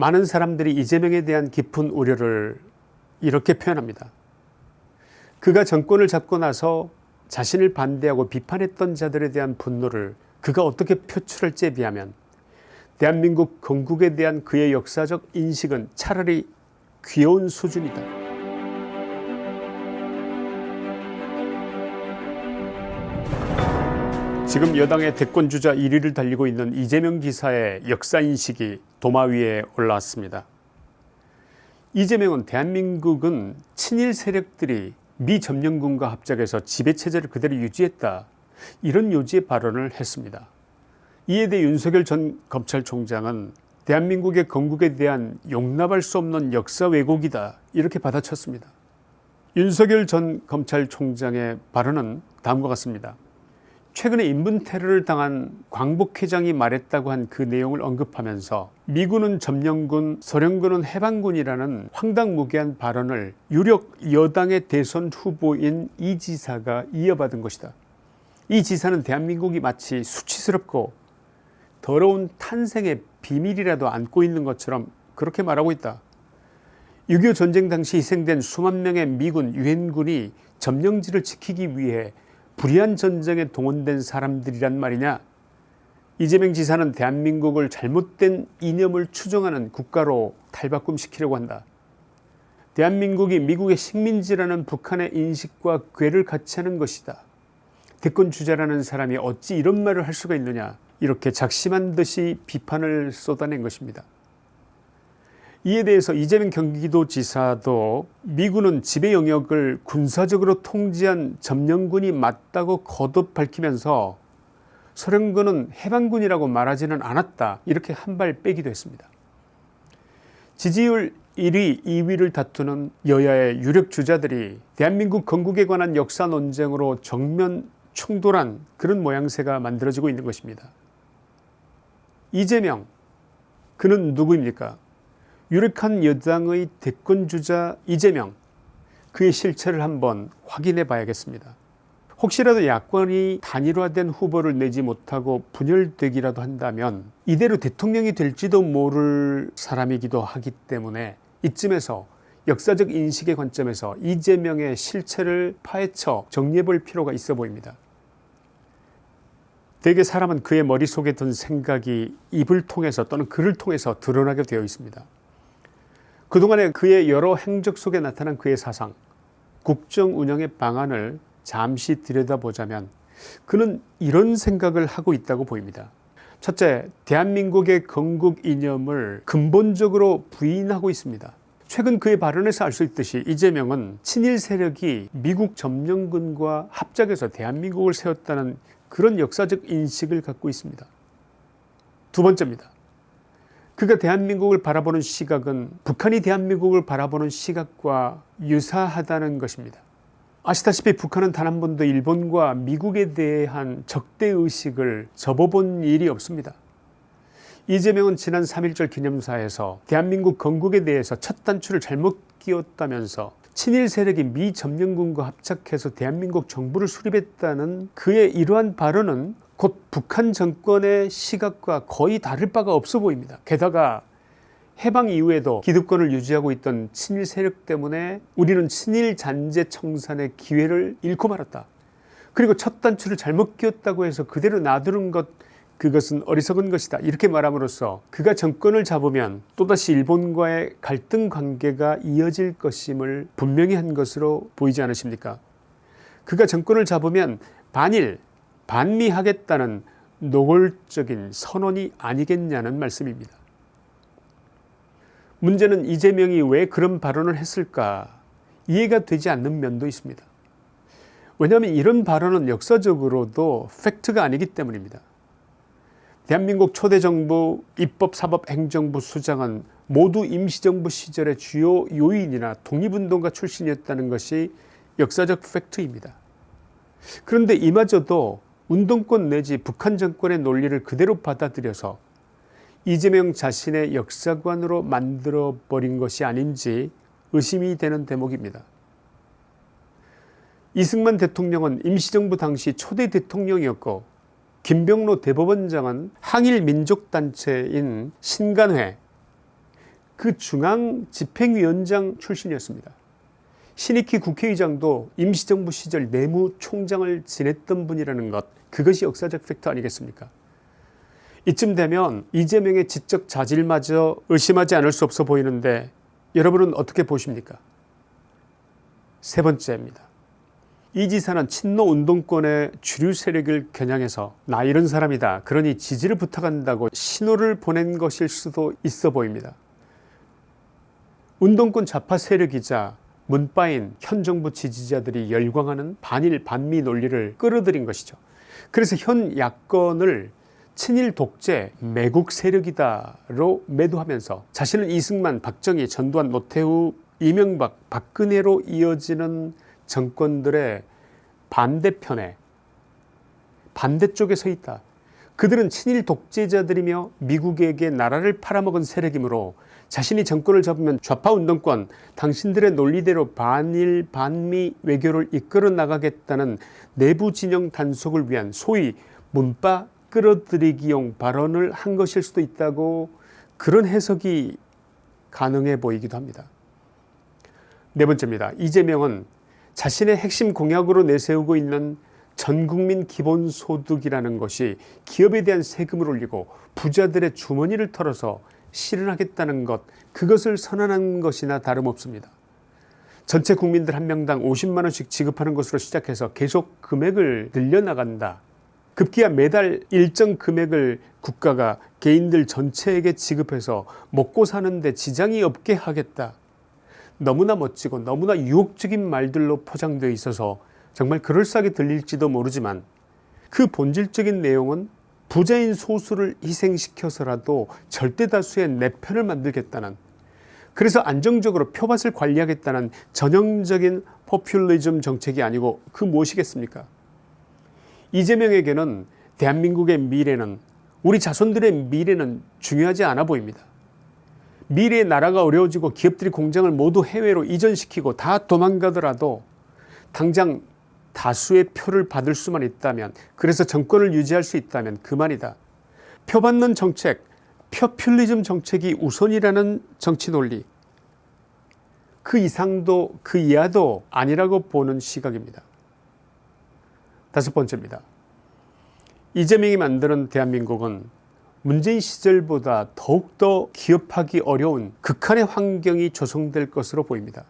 많은 사람들이 이재명에 대한 깊은 우려를 이렇게 표현합니다. 그가 정권을 잡고 나서 자신을 반대하고 비판했던 자들에 대한 분노를 그가 어떻게 표출할지에 비하면 대한민국 건국에 대한 그의 역사적 인식은 차라리 귀여운 수준이다. 지금 여당의 대권주자 1위를 달리고 있는 이재명 지사의 역사인식이 도마 위에 올라왔습니다. 이재명은 대한민국은 친일 세력들이 미 점령군과 합작해서 지배체제를 그대로 유지했다 이런 요지의 발언을 했습니다. 이에 대해 윤석열 전 검찰총장은 대한민국의 건국에 대한 용납할 수 없는 역사 왜곡이다 이렇게 받아쳤습니다. 윤석열 전 검찰총장의 발언은 다음과 같습니다. 최근에 인분 테러를 당한 광복 회장이 말했다고 한 그 내용을 언급하면서 미군은 점령군 소련군은 해방군이라는 황당무계한 발언을 유력 여당의 대선 후보인 이 지사가 이어받은 것이다. 이 지사는 대한민국이 마치 수치스럽고 더러운 탄생의 비밀이라도 안고 있는 것처럼 그렇게 말하고 있다. 6.25 전쟁 당시 희생된 수만 명의 미군 유엔군이 점령지를 지키기 위해 불의한 전쟁에 동원된 사람들이란 말이냐 이재명 지사는 대한민국을 잘못된 이념을 추정하는 국가로 탈바꿈시키려고 한다. 대한민국이 미국의 식민지라는 북한의 인식과 궤를 같이 하는 것이다. 대권 주자라는 사람이 어찌 이런 말을 할 수가 있느냐 이렇게 작심한 듯이 비판을 쏟아낸 것입니다. 이에 대해서 이재명 경기도지사도 미군은 지배 영역을 군사적으로 통제한 점령군이 맞다고 거듭 밝히면서 소련군은 해방군이라고 말하지는 않았다 이렇게 한 발 빼기도 했습니다. 지지율 1위 2위를 다투는 여야의 유력 주자들이 대한민국 건국에 관한 역사 논쟁으로 정면 충돌한 그런 모양새가 만들어지고 있는 것입니다. 이재명 그는 누구입니까 유력한 여당의 대권주자 이재명 그의 실체를 한번 확인해 봐야겠습니다. 혹시라도 야권이 단일화된 후보를 내지 못하고 분열되기라도 한다면 이대로 대통령이 될지도 모를 사람이기도 하기 때문에 이쯤에서 역사적 인식의 관점에서 이재명의 실체를 파헤쳐 정리해 볼 필요가 있어 보입니다. 대개 사람은 그의 머릿속에 든 생각이 입을 통해서 또는 글을 통해서 드러나게 되어 있습니다. 그동안의 그의 여러 행적 속에 나타난 그의 사상 국정 운영의 방안을 잠시 들여다보자면 그는 이런 생각을 하고 있다고 보입니다. 첫째 대한민국의 건국 이념을 근본적으로 부인하고 있습니다. 최근 그의 발언에서 알 수 있듯이 이재명은 친일 세력이 미국 점령군과 합작해서 대한민국을 세웠다는 그런 역사적 인식을 갖고 있습니다. 두 번째입니다. 그가 대한민국을 바라보는 시각은 북한이 대한민국을 바라보는 시각과 유사하다는 것입니다. 아시다시피 북한은 단 한 번도 일본과 미국에 대한 적대의식을 접어본 일이 없습니다. 이재명은 지난 3.1절 기념사에서 대한민국 건국에 대해서 첫 단추를 잘못 끼웠다면서 친일 세력이 미 점령군과 합작해서 대한민국 정부를 수립했다는 그의 이러한 발언은 곧 북한 정권의 시각과 거의 다를 바가 없어 보입니다. 게다가 해방 이후에도 기득권을 유지하고 있던 친일 세력 때문에 우리는 친일 잔재 청산의 기회를 잃고 말았다. 그리고 첫 단추를 잘못 끼웠다고 해서 그대로 놔두는 것 그것은 어리석은 것이다 이렇게 말함으로써 그가 정권을 잡으면 또다시 일본과의 갈등 관계가 이어질 것임을 분명히 한 것으로 보이지 않으십니까 그가 정권을 잡으면 반일 반미하겠다는 노골적인 선언이 아니겠냐는 말씀입니다. 문제는 이재명이 왜 그런 발언을 했을까 이해가 되지 않는 면도 있습니다. 왜냐하면 이런 발언은 역사적으로도 팩트가 아니기 때문입니다. 대한민국 초대정부 입법사법행정부 수장은 모두 임시정부 시절의 주요 요인이나 독립운동가 출신이었다는 것이 역사적 팩트입니다. 그런데 이마저도 운동권 내지 북한 정권의 논리를 그대로 받아들여서 이재명 자신의 역사관으로 만들어버린 것이 아닌지 의심이 되는 대목입니다. 이승만 대통령은 임시정부 당시 초대 대통령이었고 김병로 대법원장은 항일민족단체인 신간회 그 중앙 집행위원장 출신이었습니다. 신익희 국회의장도 임시정부 시절 내무총장을 지냈던 분이라는 것 그것이 역사적 팩트 아니겠습니까? 이쯤 되면 이재명의 지적 자질마저 의심하지 않을 수 없어 보이는데 여러분은 어떻게 보십니까? 세 번째입니다. 이 지사는 친노 운동권의 주류 세력을 겨냥해서 나 이런 사람이다 그러니 지지를 부탁한다고 신호를 보낸 것일 수도 있어 보입니다. 운동권 좌파 세력이자 문바인 현 정부 지지자들이 열광하는 반일 반미 논리를 끌어들인 것이죠. 그래서 현 야권을 친일 독재 매국 세력이다로 매도하면서 자신은 이승만 박정희 전두환 노태우 이명박 박근혜로 이어지는 정권들의 반대편에 반대쪽에 서 있다. 그들은 친일 독재자들이며 미국에게 나라를 팔아먹은 세력이므로 자신이 정권을 잡으면 좌파 운동권 당신들의 논리대로 반일 반미 외교를 이끌어 나가겠다는 내부 진영 단속을 위한 소위 문바 끌어들이기용 발언을 한 것일 수도 있다고 그런 해석이 가능해 보이기도 합니다. 네 번째입니다. 이재명은 자신의 핵심 공약으로 내세우고 있는 전국민 기본소득이라는 것이 기업에 대한 세금을 올리고 부자들의 주머니를 털어서 실현하겠다는 것 그것을 선언한 것이나 다름없습니다. 전체 국민들 한 명당 50만원씩 지급하는 것으로 시작해서 계속 금액을 늘려나간다. 급기야 매달 일정 금액을 국가가 개인들 전체에게 지급해서 먹고 사는데 지장이 없게 하겠다. 너무나 멋지고 너무나 유혹적인 말들로 포장되어 있어서 정말 그럴싸하게 들릴지도 모르지만 그 본질적인 내용은 부자인 소수를 희생시켜서라도 절대 다수의 내 편을 만들겠다는 그래서 안정적으로 표밭을 관리하겠다는 전형적인 포퓰리즘 정책이 아니고 그 무엇이겠습니까? 이재명에게는 대한민국의 미래는 우리 자손들의 미래는 중요하지 않아 보입니다. 미래의 나라가 어려워지고 기업들이 공장을 모두 해외로 이전시키고 다 도망가더라도 당장 다수의 표를 받을 수만 있다면 그래서 정권을 유지할 수 있다면 그만이다. 표 받는 정책 표퓰리즘 정책이 우선이라는 정치 논리 그 이상도 그 이하도 아니라고 보는 시각입니다. 다섯 번째입니다. 이재명이 만드는 대한민국은 문재인 시절보다 더욱더 기업하기 어려운 극한의 환경이 조성될 것으로 보입니다.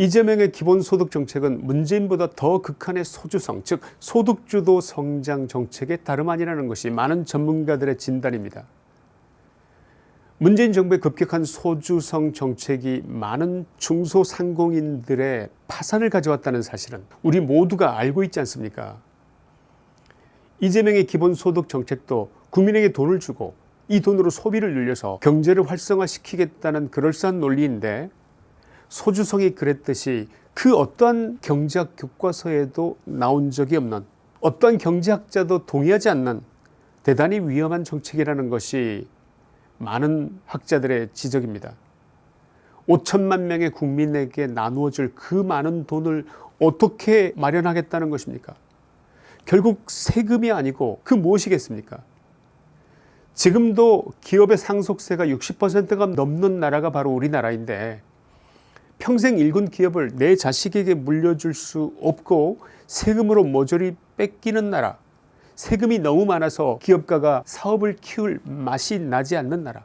이재명의 기본소득 정책은 문재인보다 더 극한의 소주성 즉 소득주도 성장 정책의 다름 아니라는 것이 많은 전문가들의 진단입니다. 문재인 정부의 급격한 소주성 정책이 많은 중소상공인들의 파산을 가져왔다는 사실은 우리 모두가 알고 있지 않습니까 이재명의 기본소득 정책도 국민에게 돈을 주고 이 돈으로 소비를 늘려서 경제를 활성화시키겠다는 그럴싸한 논리인데 소주성이 그랬듯이 그 어떠한 경제학 교과서에도 나온 적이 없는 어떠한 경제학자도 동의하지 않는 대단히 위험한 정책이라는 것이 많은 학자들의 지적입니다. 5천만 명의 국민에게 나누어질 그 많은 돈을 어떻게 마련하겠다는 것입니까 결국 세금이 아니고 그 무엇이겠습니까 지금도 기업의 상속세가 60%가 넘는 나라가 바로 우리나라인데 평생 일군 기업을 내 자식에게 물려줄 수 없고 세금으로 모조리 뺏기는 나라 세금이 너무 많아서 기업가가 사업을 키울 맛이 나지 않는 나라.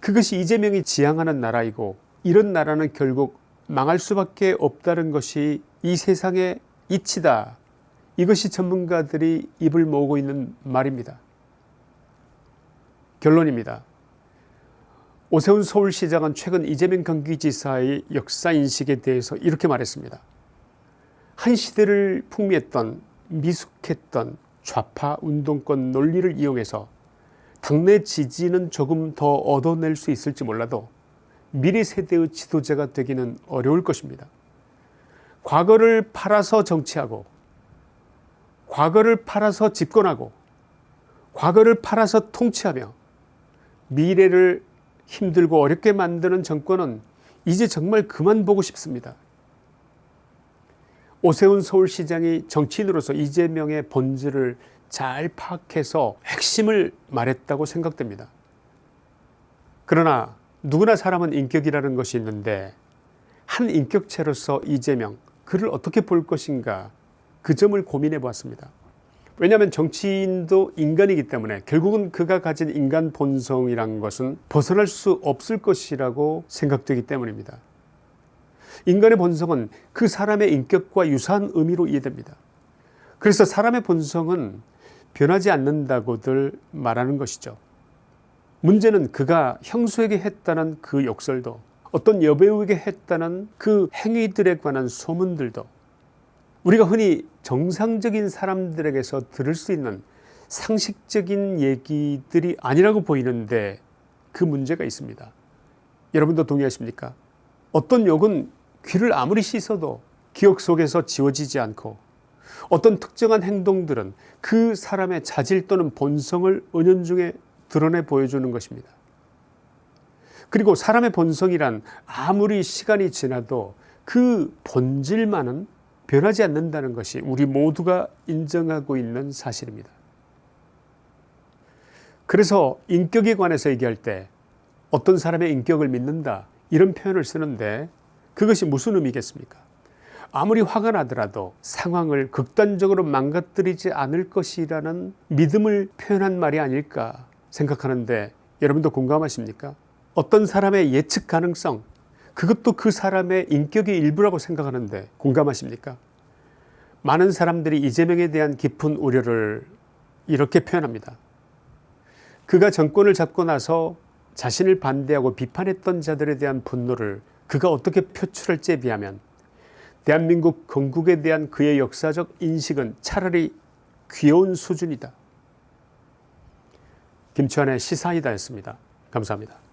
그것이 이재명이 지향하는 나라이고 이런 나라는 결국 망할 수밖에 없다는 것이 이 세상의 이치다. 이것이 전문가들이 입을 모으고 있는 말입니다. 결론입니다 오세훈 서울시장은 최근 이재명 경기지사의 역사인식에 대해서 이렇게 말했습니다. 한 시대를 풍미했던 미숙했던 좌파 운동권 논리를 이용해서 당내 지지는 조금 더 얻어낼 수 있을지 몰라도 미래 세대의 지도자가 되기는 어려울 것입니다. 과거를 팔아서 정치하고 과거를 팔아서 집권하고 과거를 팔아서 통치하며 미래를 힘들고 어렵게 만드는 정권은 이제 정말 그만 보고 싶습니다. 오세훈 서울시장이 정치인으로서 이재명의 본질을 잘 파악해서 핵심을 말했다고 생각됩니다. 그러나 누구나 사람은 인격이라는 것이 있는데 한 인격체로서 이재명 그를 어떻게 볼 것인가 그 점을 고민해 보았습니다. 왜냐하면 정치인도 인간이기 때문에 결국은 그가 가진 인간 본성이란 것은 벗어날 수 없을 것이라고 생각되기 때문입니다. 인간의 본성은 그 사람의 인격과 유사한 의미로 이해됩니다. 그래서 사람의 본성은 변하지 않는다고들 말하는 것이죠. 문제는 그가 형수에게 했다는 그 욕설도 어떤 여배우에게 했다는 그 행위들에 관한 소문들도 우리가 흔히 정상적인 사람들에게서 들을 수 있는 상식적인 얘기들이 아니라고 보이는데 그 문제가 있습니다. 여러분도 동의하십니까? 어떤 욕은 귀를 아무리 씻어도 기억 속에서 지워지지 않고 어떤 특정한 행동들은 그 사람의 자질 또는 본성을 은연중에 드러내 보여주는 것입니다. 그리고 사람의 본성이란 아무리 시간이 지나도 그 본질만은 변하지 않는다는 것이 우리 모두가 인정하고 있는 사실입니다. 그래서 인격에 관해서 얘기할 때 어떤 사람의 인격을 믿는다 이런 표현을 쓰는데 그것이 무슨 의미겠습니까? 아무리 화가 나더라도 상황을 극단적으로 망가뜨리지 않을 것이라는 믿음을 표현한 말이 아닐까 생각하는데 여러분도 공감하십니까? 어떤 사람의 예측 가능성 그것도 그 사람의 인격의 일부라고 생각하는데 공감하십니까? 많은 사람들이 이재명에 대한 깊은 우려를 이렇게 표현합니다. 그가 정권을 잡고 나서 자신을 반대하고 비판했던 자들에 대한 분노를 그가 어떻게 표출할지에 비하면 대한민국 건국에 대한 그의 역사적 인식은 차라리 귀여운 수준이다. 김치환의 시사이다였습니다. 감사합니다.